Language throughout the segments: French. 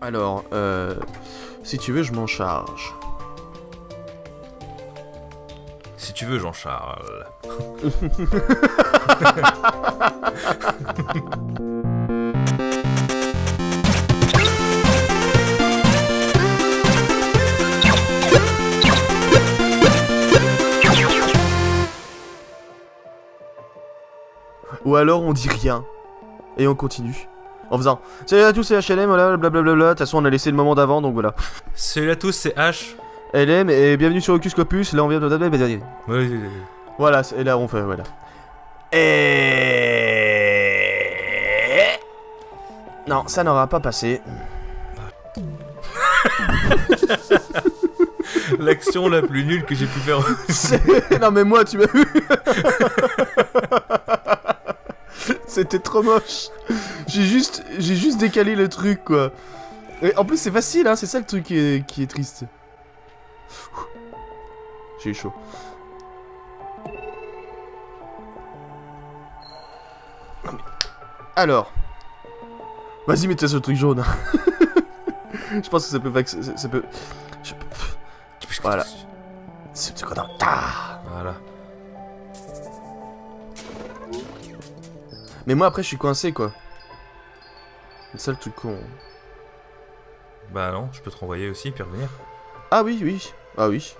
Alors, euh, si tu veux, je m'en charge. Si tu veux, Jean-Charles. Ou alors on dit rien. Et on continue. En faisant Salut à tous, c'est HLM, voilà, blablabla. De toute façon, on a laissé le moment d'avant, donc voilà. Salut à tous, c'est H. LM, et bienvenue sur Ocus Scopus. Là, on vient de. Ouais, ouais, ouais. Voilà, et là, on fait. Voilà. Et. Non, ça n'aura pas passé. L'action la plus nulle que j'ai pu faire. Non mais moi tu m'as vu C'était trop moche. J'ai juste décalé le truc quoi. En plus c'est facile hein c'est ça le truc qui est, triste. J'ai chaud. Alors. Vas-y sur le truc jaune Je pense que ça peut ça- peut Voilà. C'est ce qu'on Mais moi après je suis coincé quoi. C'est ça le truc con. Bah non, je peux te renvoyer aussi, puis revenir. Ah oui, oui. Ah oui.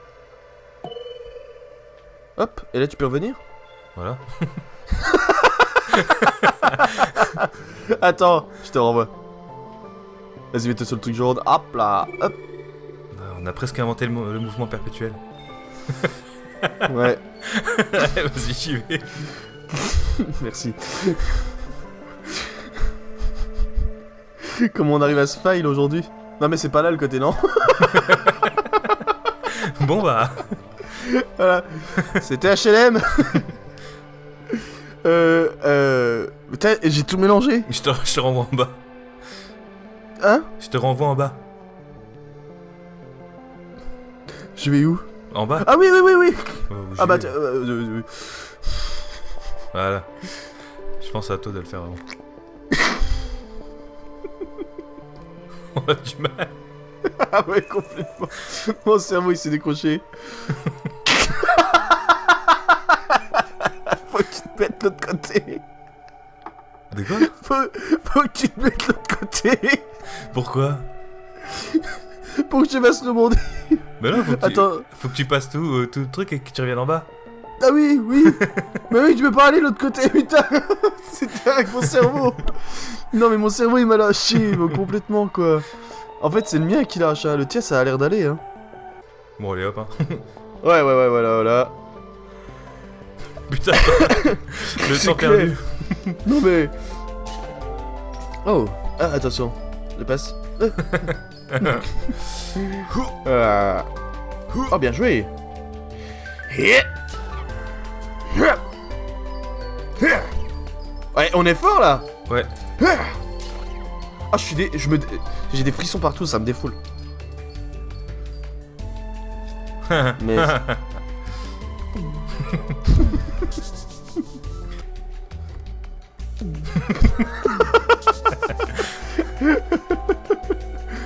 Hop, et là tu peux revenir? Voilà. Attends, je te renvoie. Vas-y, mets-toi sur le truc jaune. Hop là, hop. Bah, on a presque inventé le, le mouvement perpétuel. Ouais, Vas-y, j'y vais. merci. Comment on arrive à ce file aujourd'hui? Non mais c'est pas là le côté non Bon bah. Voilà. C'était HLM Euh... Euh... J'ai tout mélangé Je te, je te renvoie en bas. Hein? Je te renvoie en bas. Je vais où? En bas Ah oui, oui, oui, oui où Ah bah... tiens, euh, euh, euh, Voilà. Je pense à toi de le faire avant. On a du mal. Ah ouais, complètement. Mon cerveau, il s'est décroché. Faut que tu te mettes de l'autre côté. De quoi? Faut, faut que tu te mettes de l'autre côté. Pourquoi? Pour que tu fasses rebondir. Bah non, faut que, tu, Attends. faut que tu passes tout, euh, tout le truc et que tu reviennes en bas. Ah oui, oui. mais oui, tu peux pas aller de l'autre côté, putain. C'était avec mon cerveau. Non, mais mon cerveau, il m'a lâché complètement, quoi. En fait, c'est le mien qui lâche. hein. Le tien, ça a l'air d'aller. Hein. Bon, allez hop, hein. Ouais, ouais, ouais, voilà, voilà. Putain Le temps clair. perdu. Non mais... Oh Ah, attention. Je passe. Ah. Oh, bien joué Ouais, on est fort là Ouais. Ah, je suis des... Je me... J'ai des frissons partout, ça me défoule. Mais...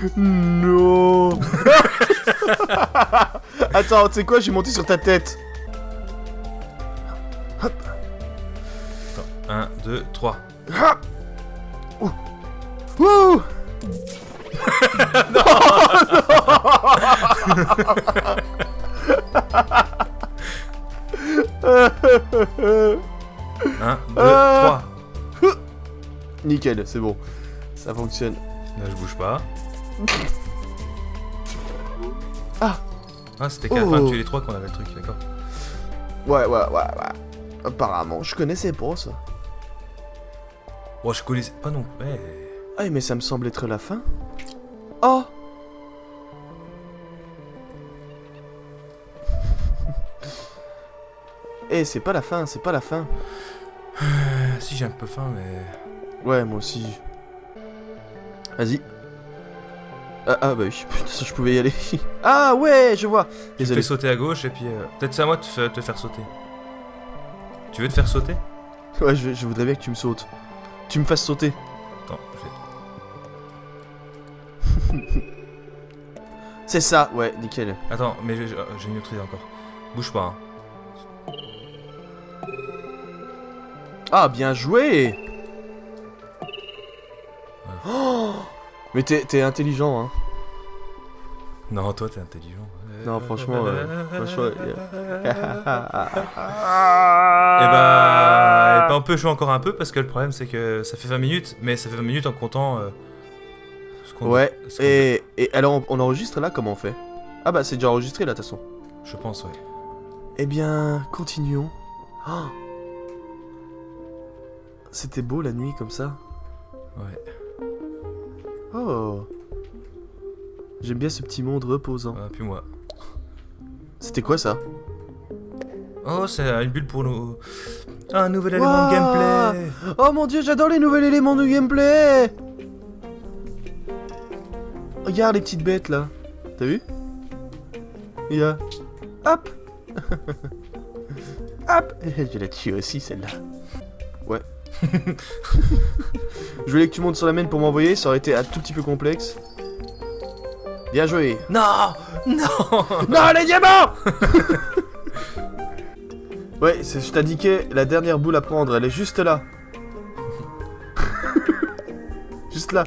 Non Attends, tu sais quoi, j'ai monté sur ta tête. 1, 2, 3. Ah Ouh. Ouh Non 1, 2, Euh. 3. Nickel, c'est bon. Ça fonctionne. Là, je bouge pas. Ah. Ah, c'était qu'à la fin de Oh. tuer les trois qu'on avait le truc, d'accord. Ouais, ouais, ouais, ouais. Apparemment, je connaissais pas ça. Oh, je connaissais pas non plus. Ouais. Ah, mais ça me semble être la fin. Oh Eh, c'est pas la fin, c'est pas la fin. Si, j'ai un peu faim, mais. Ouais, moi aussi. Vas-y. Ah, ah bah oui, putain, ça, je pouvais y aller. ah ouais, je vois. Tu Désolé. fais sauter à gauche et puis. euh, Peut-être c'est à moi de te faire sauter. Tu veux te faire sauter Ouais, je, je voudrais bien que tu me sautes. Tu me fasses sauter. Attends, je vais. C'est ça, ouais, nickel. Attends, mais j'ai j'ai une autre idée encore. Bouge pas. Hein. Ah, bien joué Oh Mais t'es t'es intelligent, hein. Non, toi t'es intelligent. Non, franchement, euh, franchement, Et bah, et bah, on peut jouer encore un peu parce que le problème c'est que ça fait 20 minutes, mais ça fait 20 minutes en comptant. euh, ce qu'on- Ouais, ce qu'on- et, et alors on, on enregistre là Comment on fait? Ah bah c'est déjà enregistré là de toute façon. Je pense, ouais. Eh bien, continuons. Oh C'était beau la nuit comme ça. Ouais. Oh J'aime bien ce petit monde reposant. Ah, puis moi. C'était quoi ça? Oh, c'est une bulle pour nous. Un nouvel élément de gameplay. Oh mon dieu, j'adore les nouveaux éléments de gameplay Regarde les petites bêtes là. T'as vu? Il y a... Hop Hop Je la tue aussi celle-là. Ouais. Je voulais que tu montes sur la main pour m'envoyer, ça aurait été un tout petit peu complexe. Bien joué. Non, non. Non, les diamants Ouais, c'est- je t'indiquais la dernière boule à prendre, elle est juste là. juste là.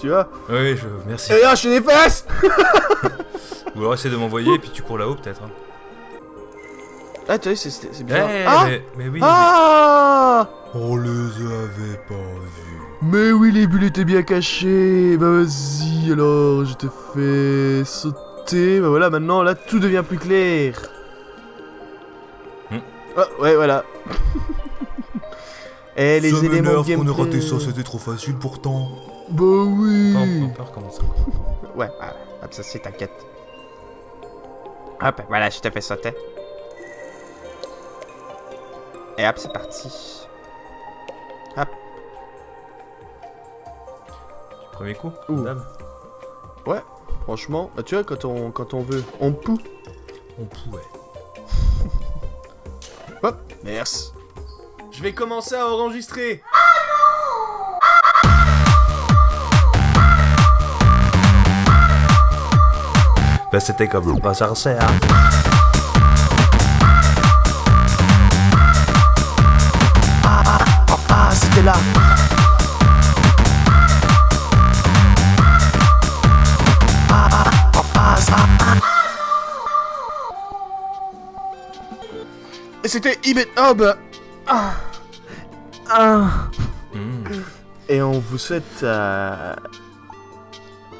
tu vois Oui, je merci. Et là, je suis des fesses Ou alors essaie de m'envoyer et puis tu cours là-haut peut-être. hein. Ah, tu vois, c'est- c'est c'est Eh, bizarre. ah mais, mais oui. Ah On les avait pas vus. Mais oui, les bulles étaient bien cachées. Bah vas-y, alors, je te fais sauter. Bah voilà, maintenant, là, tout devient plus clair. Hmm. Ah, ouais, voilà. Eh, les éléments de gameplay. c'était trop facile pourtant. Bah oui. Attends, on peut recommencer. Ouais, voilà. Hop, ça c'est t'inquiète. Hop, voilà, je te fais sauter. Et hop, c'est parti. Hop. Premier coup Ouh. dame. Franchement, bah, tu vois, quand on, quand on veut, on poue. On pouvait. Hop, merci. Je vais commencer à enregistrer. Bah c'était comme pas ça là. Et c'était Ibet. Bah. Ah. Ah. Hmm. Et on vous souhaite. Euh...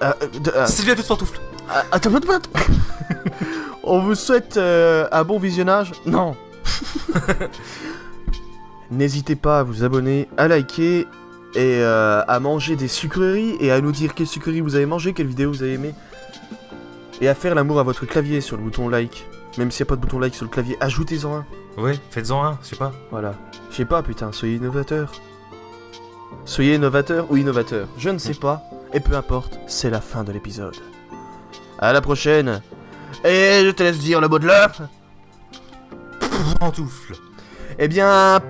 euh, de- euh, Sylvia de pantoufle. Ah, Attends, attends, attends. On vous souhaite euh, un bon visionnage. Non. N'hésitez pas à vous abonner, à liker et euh, à manger des sucreries et à nous dire quelle sucrerie vous avez mangé, quelle vidéo vous avez aimé. Et à faire l'amour à votre clavier sur le bouton like. Même s'il n'y a pas de bouton like sur le clavier, ajoutez-en un. Ouais, faites-en un, je sais pas. Voilà. Je sais pas, putain, soyez innovateur. Soyez innovateur ou innovateur, je ne sais pas. Et peu importe, c'est la fin de l'épisode. À la prochaine. Et je te laisse dire le mot de l'heure. Pantoufle. Eh bien...